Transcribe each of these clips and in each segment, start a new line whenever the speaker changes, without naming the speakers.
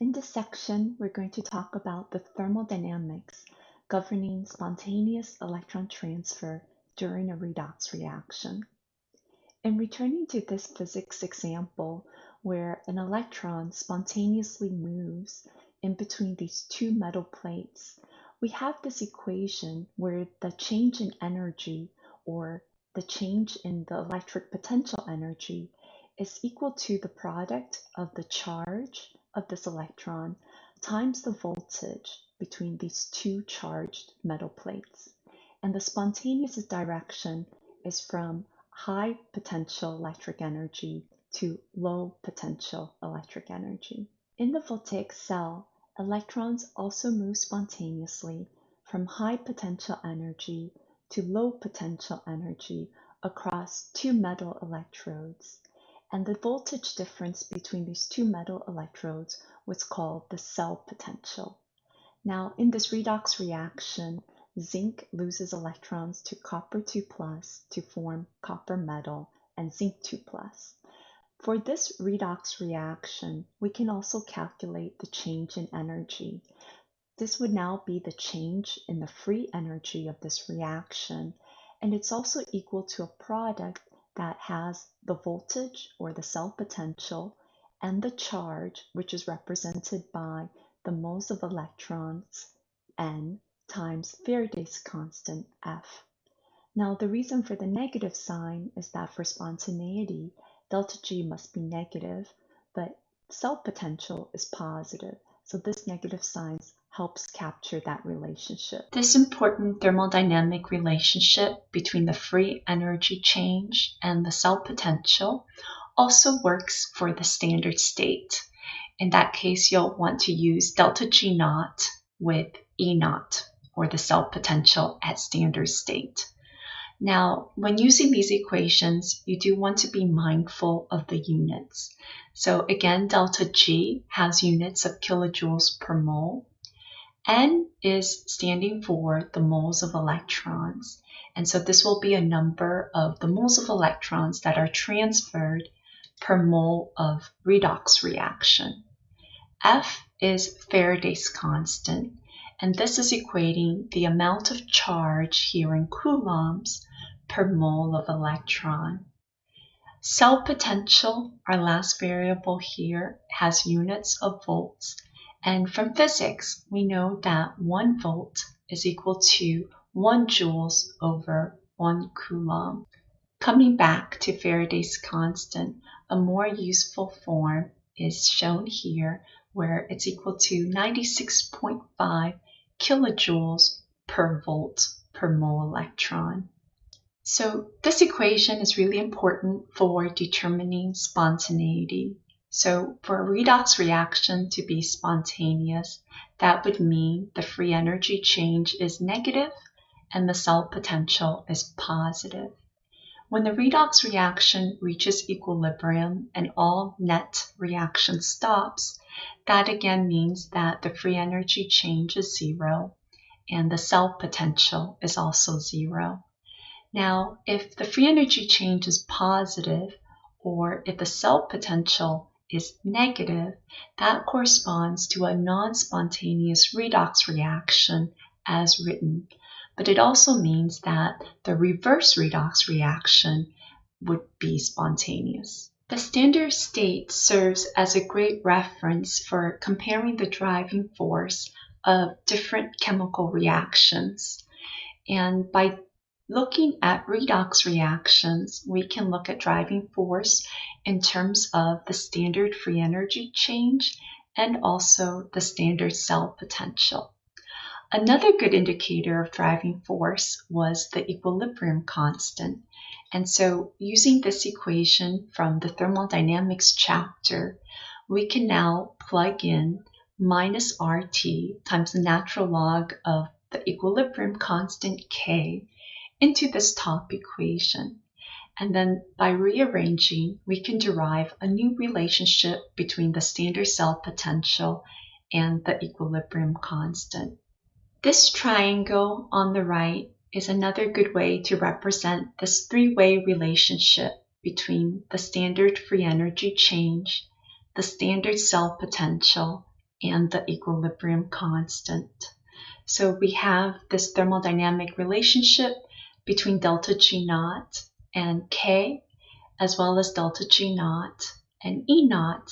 In this section, we're going to talk about the thermodynamics governing spontaneous electron transfer during a redox reaction. In returning to this physics example, where an electron spontaneously moves in between these two metal plates, we have this equation where the change in energy or the change in the electric potential energy is equal to the product of the charge of this electron times the voltage between these two charged metal plates. And the spontaneous direction is from high potential electric energy to low potential electric energy. In the voltaic cell, electrons also move spontaneously from high potential energy to low potential energy across two metal electrodes and the voltage difference between these two metal electrodes was called the cell potential. Now, in this redox reaction, zinc loses electrons to copper 2 plus to form copper metal and zinc 2 plus. For this redox reaction, we can also calculate the change in energy. This would now be the change in the free energy of this reaction, and it's also equal to a product that has the voltage or the cell potential and the charge, which is represented by the moles of electrons, N, times Faraday's constant, F. Now, the reason for the negative sign is that for spontaneity, delta G must be negative, but cell potential is positive. So this negative sign helps capture that relationship.
This important thermodynamic relationship between the free energy change and the cell potential also works for the standard state. In that case, you'll want to use delta G naught with E naught, or the cell potential at standard state. Now, when using these equations, you do want to be mindful of the units. So again, delta G has units of kilojoules per mole, N is standing for the moles of electrons. And so this will be a number of the moles of electrons that are transferred per mole of redox reaction. F is Faraday's constant, and this is equating the amount of charge here in coulombs per mole of electron. Cell potential, our last variable here, has units of volts, and from physics, we know that 1 volt is equal to 1 joules over 1 coulomb. Coming back to Faraday's constant, a more useful form is shown here where it's equal to 96.5 kilojoules per volt per mole electron. So this equation is really important for determining spontaneity. So for a redox reaction to be spontaneous, that would mean the free energy change is negative and the cell potential is positive. When the redox reaction reaches equilibrium and all net reaction stops, that again means that the free energy change is zero and the cell potential is also zero. Now, if the free energy change is positive or if the cell potential is negative, that corresponds to a non-spontaneous redox reaction as written. But it also means that the reverse redox reaction would be spontaneous. The standard state serves as a great reference for comparing the driving force of different chemical reactions. And by Looking at redox reactions, we can look at driving force in terms of the standard free energy change and also the standard cell potential. Another good indicator of driving force was the equilibrium constant. And so using this equation from the thermodynamics chapter, we can now plug in minus RT times the natural log of the equilibrium constant K into this top equation. And then by rearranging, we can derive a new relationship between the standard cell potential and the equilibrium constant. This triangle on the right is another good way to represent this three-way relationship between the standard free energy change, the standard cell potential, and the equilibrium constant. So we have this thermodynamic relationship between delta G naught and K, as well as delta G naught and E naught.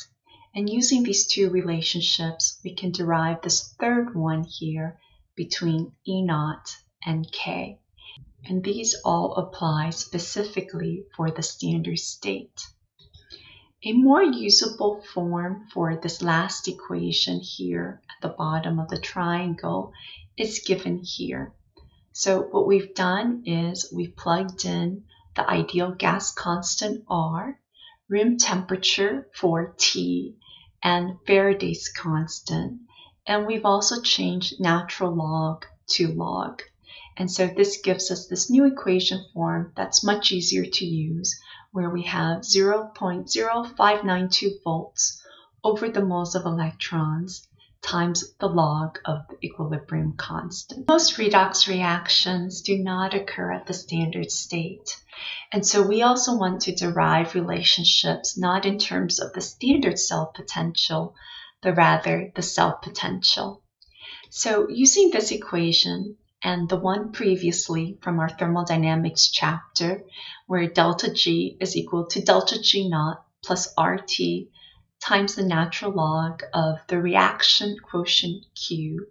And using these two relationships, we can derive this third one here between E naught and K. And these all apply specifically for the standard state. A more usable form for this last equation here at the bottom of the triangle is given here. So what we've done is we've plugged in the ideal gas constant R, room temperature for T, and Faraday's constant. And we've also changed natural log to log. And so this gives us this new equation form that's much easier to use where we have 0.0592 volts over the moles of electrons times the log of the equilibrium constant. Most redox reactions do not occur at the standard state. And so we also want to derive relationships not in terms of the standard cell potential, but rather the cell potential. So using this equation, and the one previously from our thermodynamics chapter, where delta G is equal to delta G naught plus RT times the natural log of the reaction quotient Q,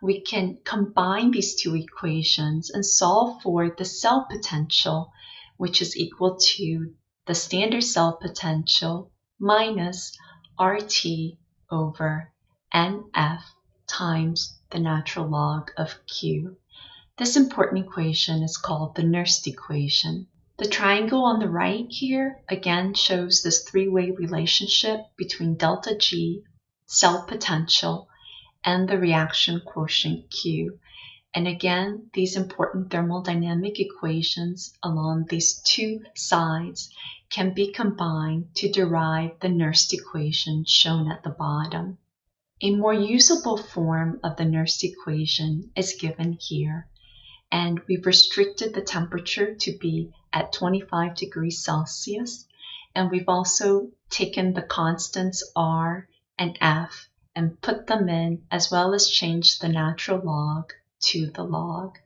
we can combine these two equations and solve for the cell potential, which is equal to the standard cell potential minus RT over NF times the natural log of q. This important equation is called the Nernst equation. The triangle on the right here again shows this three-way relationship between delta G, cell potential, and the reaction quotient Q. And again, these important thermodynamic equations along these two sides can be combined to derive the Nernst equation shown at the bottom. A more usable form of the Nernst equation is given here, and we've restricted the temperature to be at 25 degrees Celsius, and we've also taken the constants R and F and put them in, as well as changed the natural log to the log.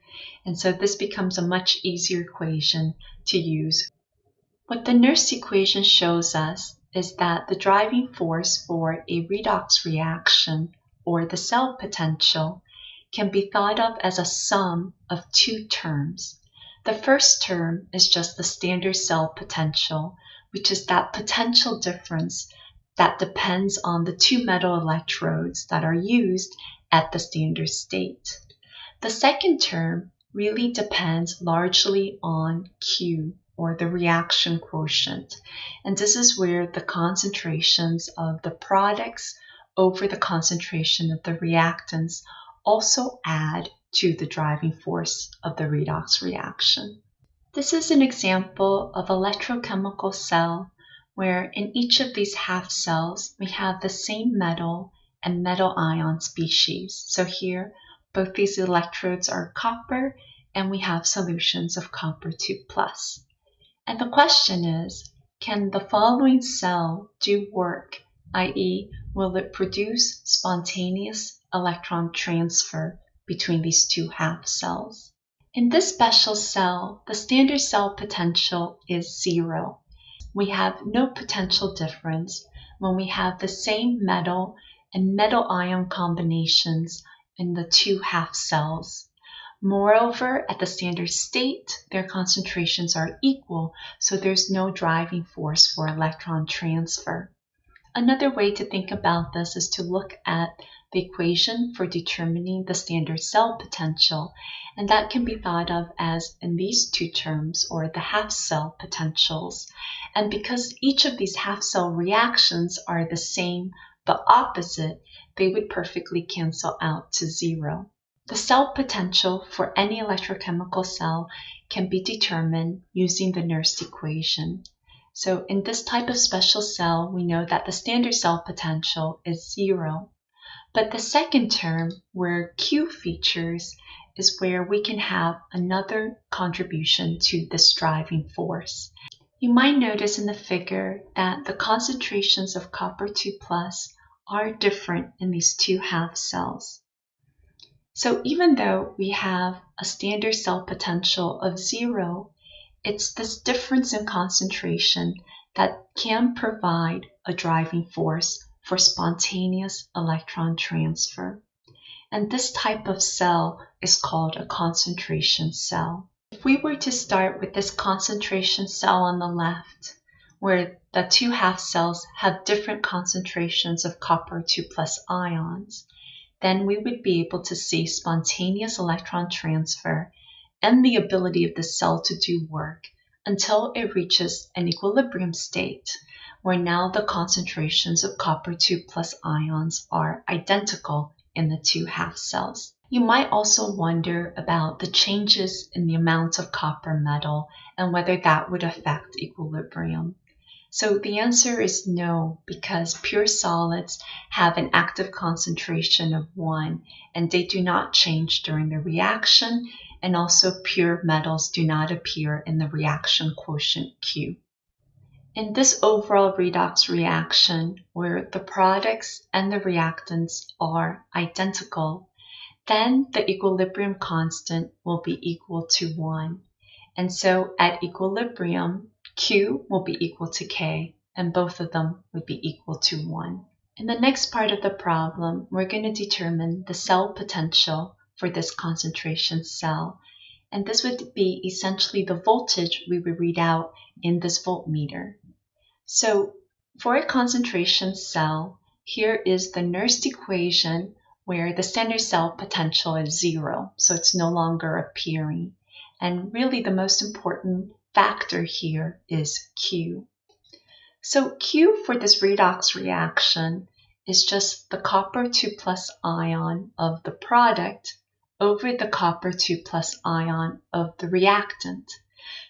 And so this becomes a much easier equation to use. What the Nernst equation shows us is that the driving force for a redox reaction, or the cell potential, can be thought of as a sum of two terms. The first term is just the standard cell potential, which is that potential difference that depends on the two metal electrodes that are used at the standard state. The second term really depends largely on Q, or the reaction quotient. And this is where the concentrations of the products over the concentration of the reactants also add to the driving force of the redox reaction. This is an example of electrochemical cell where in each of these half cells we have the same metal and metal ion species. So here both these electrodes are copper and we have solutions of copper 2 plus. And the question is, can the following cell do work, i.e. will it produce spontaneous electron transfer between these two half cells? In this special cell, the standard cell potential is zero. We have no potential difference when we have the same metal and metal ion combinations in the two half cells. Moreover, at the standard state, their concentrations are equal, so there's no driving force for electron transfer. Another way to think about this is to look at the equation for determining the standard cell potential, and that can be thought of as in these two terms, or the half cell potentials. And because each of these half cell reactions are the same but opposite, they would perfectly cancel out to zero. The cell potential for any electrochemical cell can be determined using the Nernst equation. So in this type of special cell, we know that the standard cell potential is zero. But the second term, where Q features, is where we can have another contribution to this driving force. You might notice in the figure that the concentrations of copper 2 plus are different in these two half cells. So even though we have a standard cell potential of zero, it's this difference in concentration that can provide a driving force for spontaneous electron transfer. And this type of cell is called a concentration cell. If we were to start with this concentration cell on the left, where the two half cells have different concentrations of copper 2 plus ions, then we would be able to see spontaneous electron transfer and the ability of the cell to do work until it reaches an equilibrium state, where now the concentrations of copper 2 plus ions are identical in the two half cells. You might also wonder about the changes in the amount of copper metal and whether that would affect equilibrium. So the answer is no, because pure solids have an active concentration of 1 and they do not change during the reaction, and also pure metals do not appear in the reaction quotient Q. In this overall redox reaction, where the products and the reactants are identical, then the equilibrium constant will be equal to 1. And so at equilibrium, Q will be equal to K, and both of them would be equal to 1. In the next part of the problem, we're going to determine the cell potential for this concentration cell. And this would be essentially the voltage we would read out in this voltmeter. So for a concentration cell, here is the Nernst equation where the standard cell potential is zero, so it's no longer appearing. And really the most important factor here is Q. So Q for this redox reaction is just the copper 2 plus ion of the product over the copper 2 plus ion of the reactant.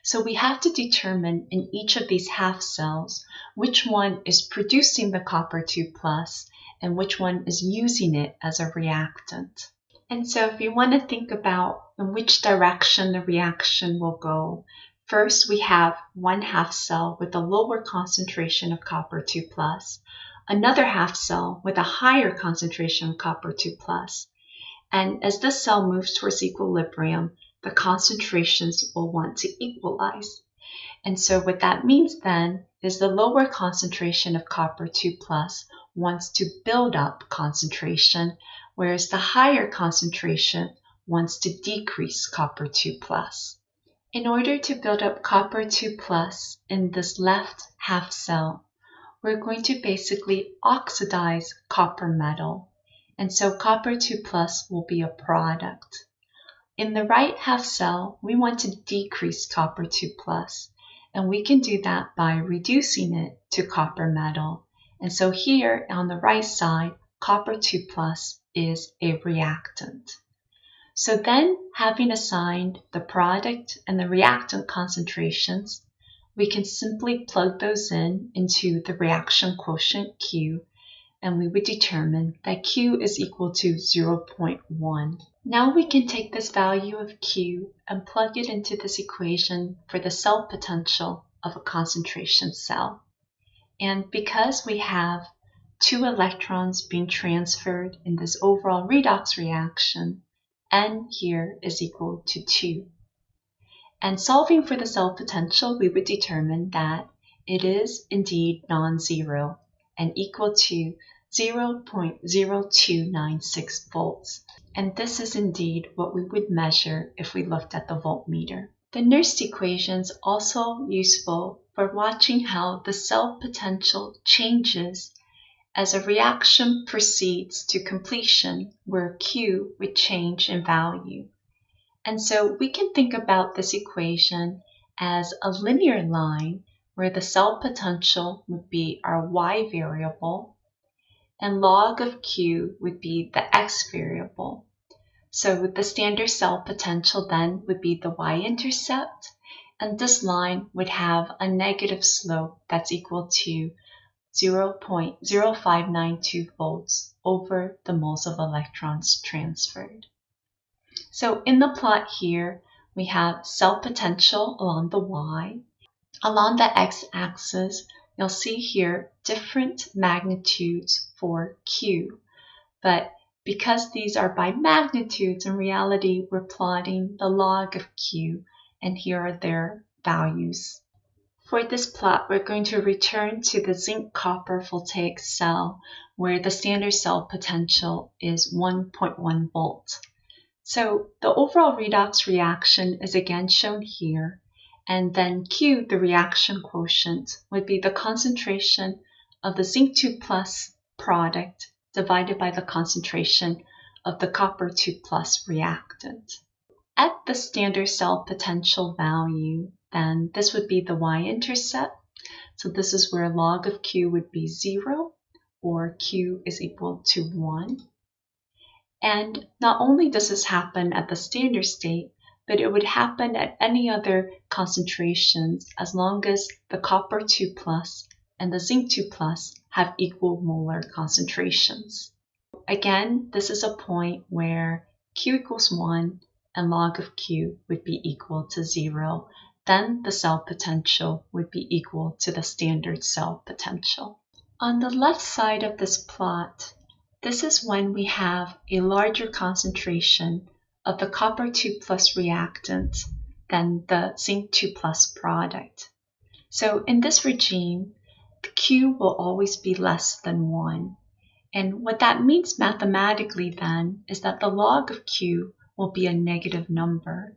So we have to determine in each of these half cells which one is producing the copper 2 plus and which one is using it as a reactant. And so if you want to think about in which direction the reaction will go, first we have one half cell with a lower concentration of copper 2 plus, another half cell with a higher concentration of copper 2 plus. And as this cell moves towards equilibrium, the concentrations will want to equalize. And so what that means then is the lower concentration of copper 2 plus wants to build up concentration, whereas the higher concentration wants to decrease copper 2 plus. In order to build up copper 2 plus in this left half cell, we're going to basically oxidize copper metal. And so copper 2 plus will be a product. In the right half cell, we want to decrease copper 2 plus, and we can do that by reducing it to copper metal. And so here on the right side, copper 2 plus is a reactant. So then, having assigned the product and the reactant concentrations, we can simply plug those in into the reaction quotient Q, and we would determine that Q is equal to 0.1. Now we can take this value of Q and plug it into this equation for the cell potential of a concentration cell. And because we have two electrons being transferred in this overall redox reaction, N here is equal to 2. And solving for the cell potential, we would determine that it is indeed non-zero and equal to 0.0296 volts. And this is indeed what we would measure if we looked at the voltmeter. The Nernst equation is also useful for watching how the cell potential changes as a reaction proceeds to completion where Q would change in value. And so we can think about this equation as a linear line where the cell potential would be our y variable and log of Q would be the x variable. So the standard cell potential then would be the y-intercept, and this line would have a negative slope that's equal to 0.0592 volts over the moles of electrons transferred. So in the plot here, we have cell potential along the y. Along the x-axis, you'll see here different magnitudes for Q. But because these are by magnitudes, in reality, we're plotting the log of Q, and here are their values. For this plot, we're going to return to the zinc copper voltaic cell where the standard cell potential is 1.1 volt. So the overall redox reaction is again shown here, and then Q, the reaction quotient, would be the concentration of the zinc 2 plus product divided by the concentration of the copper 2 plus reactant. At the standard cell potential value, then this would be the y-intercept. So this is where log of Q would be 0 or Q is equal to 1. And not only does this happen at the standard state, but it would happen at any other concentrations as long as the copper 2 plus and the zinc 2 plus have equal molar concentrations. Again, this is a point where Q equals 1 and log of Q would be equal to 0. Then the cell potential would be equal to the standard cell potential. On the left side of this plot, this is when we have a larger concentration of the copper 2 plus reactant than the zinc 2 plus product. So in this regime, the Q will always be less than 1. And what that means mathematically then is that the log of Q will be a negative number.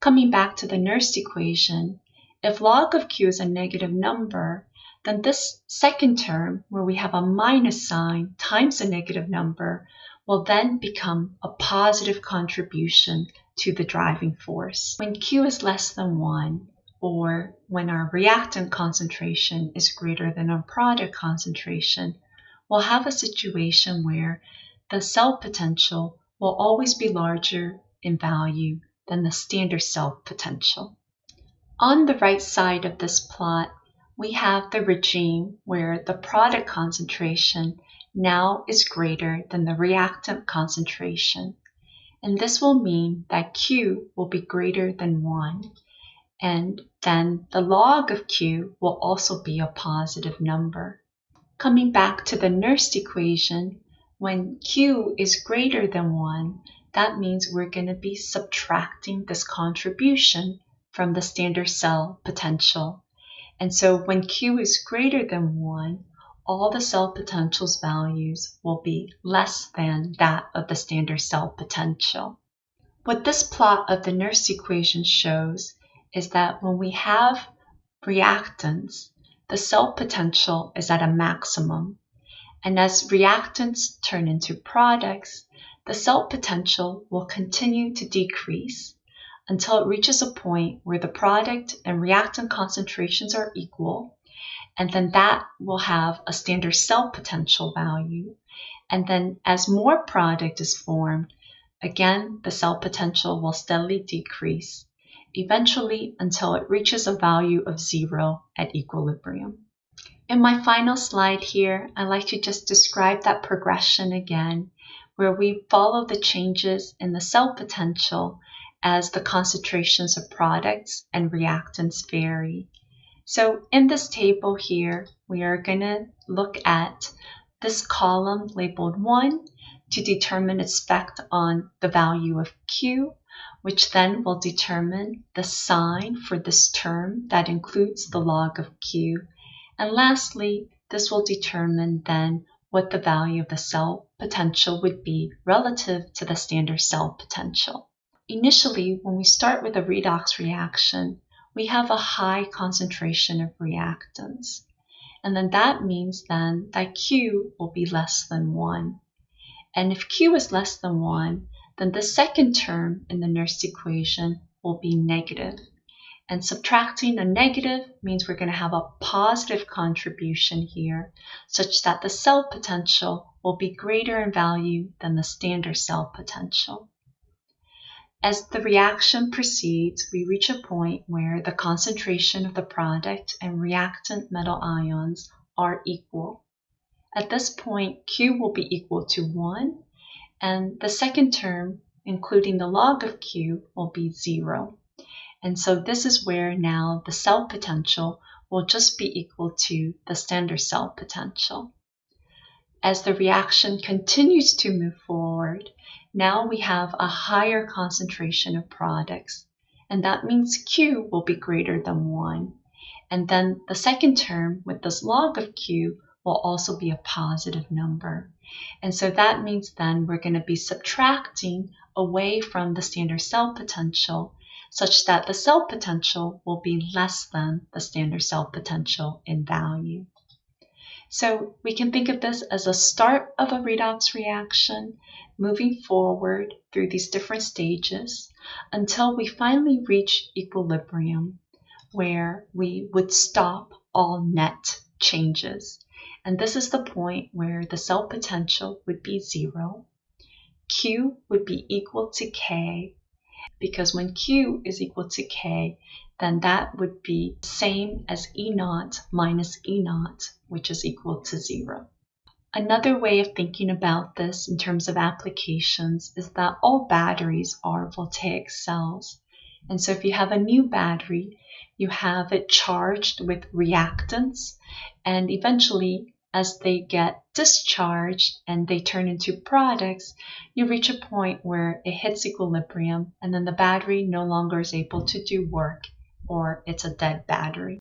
Coming back to the Nernst equation, if log of Q is a negative number, then this second term, where we have a minus sign times a negative number, will then become a positive contribution to the driving force. When Q is less than 1, or when our reactant concentration is greater than our product concentration, we'll have a situation where the cell potential will always be larger in value than the standard cell potential. On the right side of this plot, we have the regime where the product concentration now is greater than the reactant concentration. And this will mean that Q will be greater than 1. And then the log of Q will also be a positive number. Coming back to the Nernst equation, when Q is greater than 1, that means we're going to be subtracting this contribution from the standard cell potential. And so when Q is greater than 1, all the cell potential's values will be less than that of the standard cell potential. What this plot of the Nernst equation shows is that when we have reactants, the cell potential is at a maximum. And as reactants turn into products, the cell potential will continue to decrease until it reaches a point where the product and reactant concentrations are equal, and then that will have a standard cell potential value. And then as more product is formed, again, the cell potential will steadily decrease, eventually until it reaches a value of zero at equilibrium. In my final slide here, I'd like to just describe that progression again, where we follow the changes in the cell potential as the concentrations of products and reactants vary. So in this table here, we are going to look at this column labeled 1 to determine its effect on the value of Q, which then will determine the sign for this term that includes the log of Q. And lastly, this will determine then what the value of the cell potential would be relative to the standard cell potential. Initially, when we start with a redox reaction, we have a high concentration of reactants. And then that means then that Q will be less than 1. And if Q is less than 1, then the second term in the Nernst equation will be negative. And subtracting a negative means we're going to have a positive contribution here, such that the cell potential will be greater in value than the standard cell potential. As the reaction proceeds, we reach a point where the concentration of the product and reactant metal ions are equal. At this point, Q will be equal to 1, and the second term, including the log of Q, will be 0. And so this is where now the cell potential will just be equal to the standard cell potential. As the reaction continues to move forward, now we have a higher concentration of products, and that means Q will be greater than 1. And then the second term with this log of Q will also be a positive number. And so that means then we're going to be subtracting away from the standard cell potential such that the cell potential will be less than the standard cell potential in value. So we can think of this as a start of a redox reaction, moving forward through these different stages until we finally reach equilibrium, where we would stop all net changes. And this is the point where the cell potential would be zero, Q would be equal to K, because when Q is equal to K, then that would be same as E naught minus E naught, which is equal to zero. Another way of thinking about this in terms of applications is that all batteries are voltaic cells. And so if you have a new battery, you have it charged with reactants, and eventually as they get discharged and they turn into products, you reach a point where it hits equilibrium and then the battery no longer is able to do work or it's a dead battery.